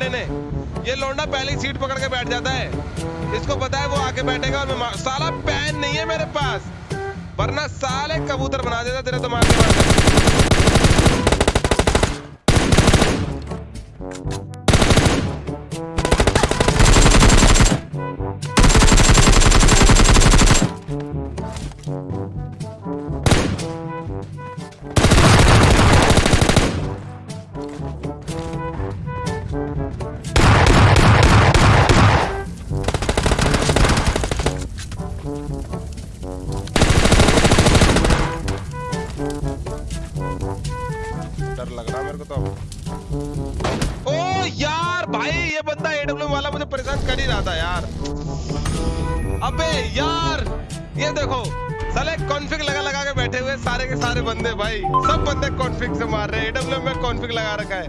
ने ने ये लौंडा पहले ही सीट पकड़ के बैठ जाता है। इसको पता है वो आके बैठेगा और मैं साला पैन नहीं है मेरे पास। वरना साले कबूतर बना देता तेरे तो मारने वाले डर लग रहा मेरे को तो ओ यार भाई, ये बंदा एडब्ल्यू वाला मुझे परेशान कर ही रहा था यार। अबे यार, ये देखो, साले कॉन्फिग लगा लगा के बैठे हुए सारे के सारे बंदे भाई। सब बंदे कॉन्फिग से मार रहे हैं। एडब्ल्यू में कॉन्फिग लगा रखा है।